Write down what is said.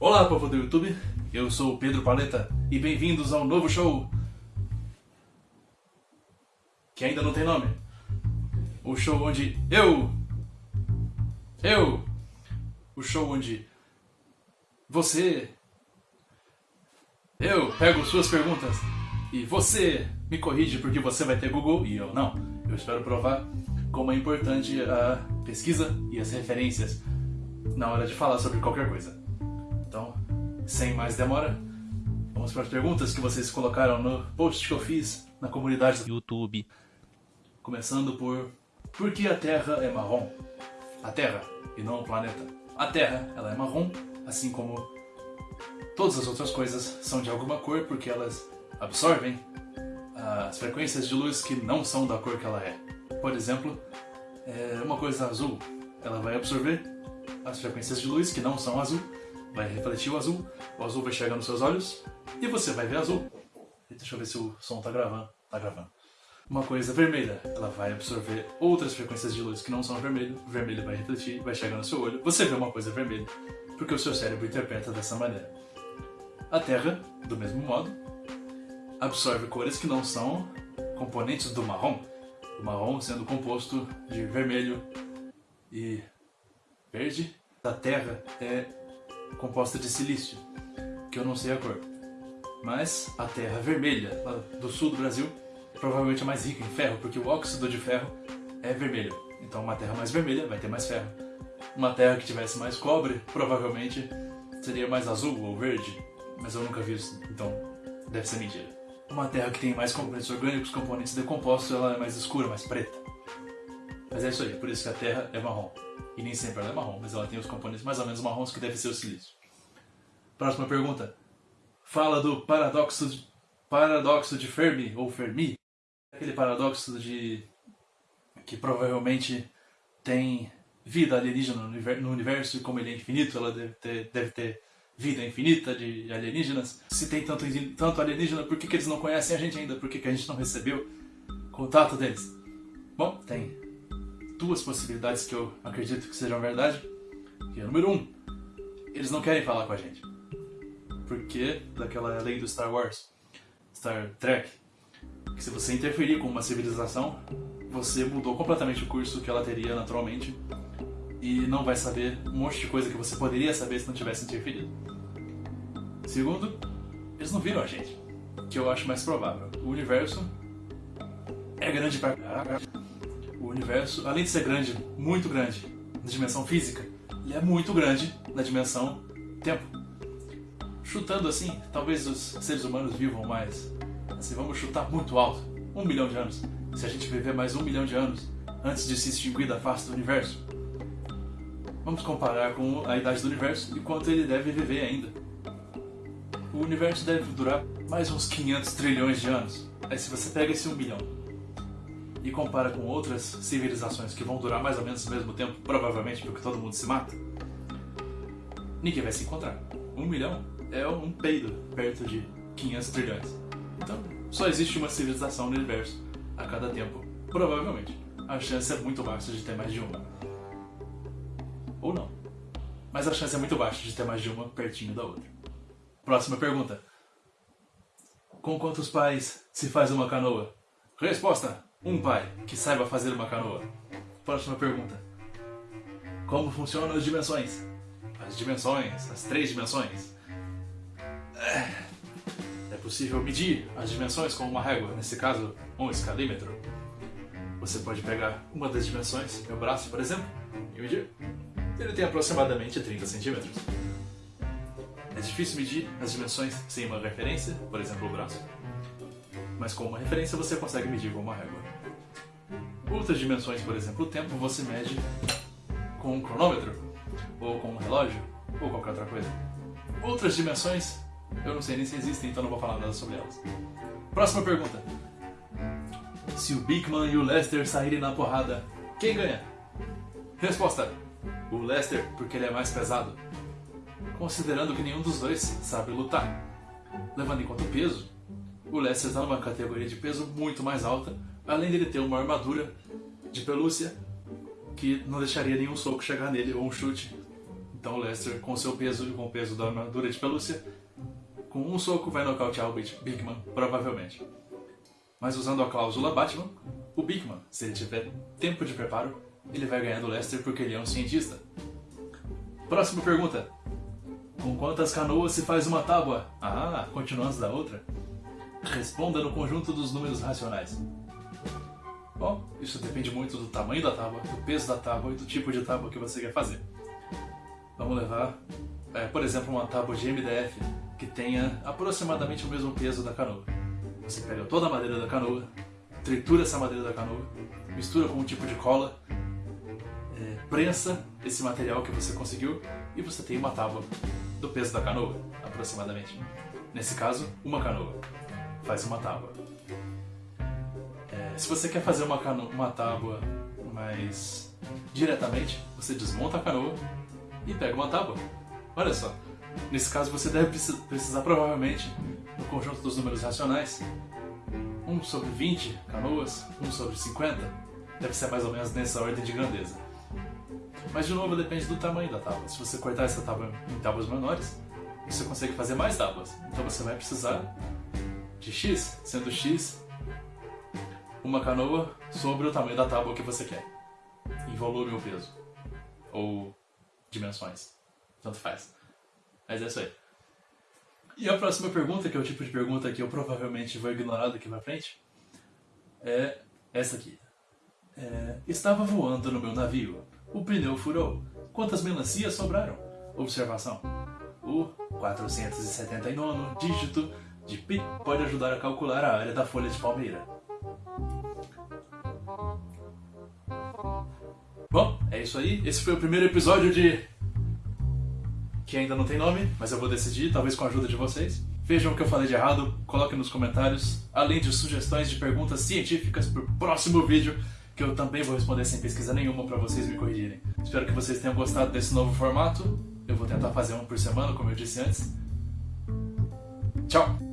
Olá, povo do YouTube. Eu sou o Pedro Paleta e bem-vindos ao novo show que ainda não tem nome. O show onde eu eu o show onde você eu pego suas perguntas e você me corrige porque você vai ter Google e eu não. Eu espero provar como é importante a pesquisa e as referências na hora de falar sobre qualquer coisa. Então, sem mais demora, vamos para as perguntas que vocês colocaram no post que eu fiz na comunidade do YouTube. Começando por por que a Terra é marrom? A Terra e não o planeta. A Terra, ela é marrom, assim como todas as outras coisas são de alguma cor porque elas absorvem as frequências de luz que não são da cor que ela é. Por exemplo, é uma coisa azul, ela vai absorver as frequências de luz que não são azul, vai refletir o azul, o azul vai chegar nos seus olhos e você vai ver azul. Deixa eu ver se o som tá gravando. Tá gravando. Uma coisa vermelha, ela vai absorver outras frequências de luz que não são vermelho, o vermelho vai refletir, vai chegar no seu olho, você vê uma coisa vermelha, porque o seu cérebro interpreta dessa maneira. A Terra, do mesmo modo, absorve cores que não são componentes do marrom, o marrom sendo composto de vermelho e verde. A Terra é composta de silício, que eu não sei a cor. Mas a terra vermelha, lá do sul do Brasil, provavelmente é mais rica em ferro, porque o óxido de ferro é vermelho. Então uma terra mais vermelha vai ter mais ferro. Uma terra que tivesse mais cobre, provavelmente seria mais azul ou verde, mas eu nunca vi isso, então deve ser mentira. Uma terra que tem mais componentes orgânicos, componentes decompostos, ela é mais escura, mais preta. Mas é isso aí, por isso que a terra é marrom. E nem sempre ela é marrom, mas ela tem os componentes mais ou menos marrons que deve ser o silício. Próxima pergunta. Fala do paradoxo de, paradoxo de Fermi, ou Fermi. Aquele paradoxo de que provavelmente tem vida alienígena no universo e como ele é infinito, ela deve ter, deve ter vida infinita de alienígenas. Se tem tanto, tanto alienígena, por que, que eles não conhecem a gente ainda? Por que, que a gente não recebeu contato deles? Bom, tem duas possibilidades que eu acredito que sejam verdade. Que é, número um, eles não querem falar com a gente. Porque daquela lei do Star Wars, Star Trek, que se você interferir com uma civilização, você mudou completamente o curso que ela teria naturalmente e não vai saber um monte de coisa que você poderia saber se não tivesse interferido. Segundo, eles não viram a gente, que eu acho mais provável. O universo é grande pra o universo, além de ser grande, muito grande na dimensão física, ele é muito grande na dimensão tempo. Chutando assim, talvez os seres humanos vivam mais. Assim, vamos chutar muito alto. Um milhão de anos. Se a gente viver mais um milhão de anos antes de se extinguir da face do universo. Vamos comparar com a idade do universo e quanto ele deve viver ainda. O universo deve durar mais uns 500 trilhões de anos. Aí se você pega esse um milhão e compara com outras civilizações que vão durar mais ou menos o mesmo tempo, provavelmente porque todo mundo se mata, ninguém vai se encontrar. Um milhão é um peido perto de 500 trilhões. Então, só existe uma civilização no universo a cada tempo. Provavelmente. A chance é muito baixa de ter mais de uma. Ou não. Mas a chance é muito baixa de ter mais de uma pertinho da outra. Próxima pergunta. Com quantos pais se faz uma canoa? Resposta: um pai que saiba fazer uma canoa. Próxima pergunta. Como funcionam as dimensões? As dimensões, as três dimensões. É possível medir as dimensões com uma régua, nesse caso, um escalímetro. Você pode pegar uma das dimensões, meu braço, por exemplo, e medir. Ele tem aproximadamente 30 centímetros. É difícil medir as dimensões sem uma referência, por exemplo, o braço mas com uma referência você consegue medir com uma régua. Outras dimensões, por exemplo, o tempo, você mede com um cronômetro, ou com um relógio, ou qualquer outra coisa. Outras dimensões, eu não sei nem se existem, então não vou falar nada sobre elas. Próxima pergunta. Se o Bigman e o Lester saírem na porrada, quem ganha? Resposta. O Lester, porque ele é mais pesado. Considerando que nenhum dos dois sabe lutar. Levando em conta o peso, o Lester está numa categoria de peso muito mais alta além dele ter uma armadura de pelúcia que não deixaria nenhum soco chegar nele ou um chute. Então o Lester, com seu peso e com o peso da armadura de pelúcia, com um soco vai nocautear o Bigman, provavelmente. Mas usando a cláusula Batman, o Bigman, se ele tiver tempo de preparo, ele vai ganhar do Lester porque ele é um cientista. Próxima pergunta. Com quantas canoas se faz uma tábua? Ah, continuando da outra. Responda no conjunto dos números racionais. Bom, isso depende muito do tamanho da tábua, do peso da tábua e do tipo de tábua que você quer fazer. Vamos levar, é, por exemplo, uma tábua de MDF que tenha aproximadamente o mesmo peso da canoa. Você pega toda a madeira da canoa, tritura essa madeira da canoa, mistura com um tipo de cola, é, prensa esse material que você conseguiu e você tem uma tábua do peso da canoa, aproximadamente. Nesse caso, uma canoa faz uma tábua. É, se você quer fazer uma, cano uma tábua mais diretamente, você desmonta a canoa e pega uma tábua. Olha só, nesse caso você deve precisar provavelmente no conjunto dos números racionais 1 sobre 20 canoas, 1 sobre 50, deve ser mais ou menos nessa ordem de grandeza. Mas de novo depende do tamanho da tábua. Se você cortar essa tábua em tábuas menores, você consegue fazer mais tábuas. Então você vai precisar de X, sendo X uma canoa sobre o tamanho da tábua que você quer. Em volume ou peso. Ou dimensões. Tanto faz. Mas é isso aí. E a próxima pergunta, que é o tipo de pergunta que eu provavelmente vou ignorar daqui pra frente, é essa aqui. É, estava voando no meu navio. O pneu furou. Quantas melancias sobraram? Observação. O 479 dígito de pi pode ajudar a calcular a área da folha de palmeira. Bom, é isso aí. Esse foi o primeiro episódio de... Que ainda não tem nome, mas eu vou decidir, talvez com a ajuda de vocês. Vejam o que eu falei de errado, coloquem nos comentários, além de sugestões de perguntas científicas para o próximo vídeo que eu também vou responder sem pesquisa nenhuma para vocês me corrigirem. Espero que vocês tenham gostado desse novo formato. Eu vou tentar fazer um por semana, como eu disse antes. Tchau!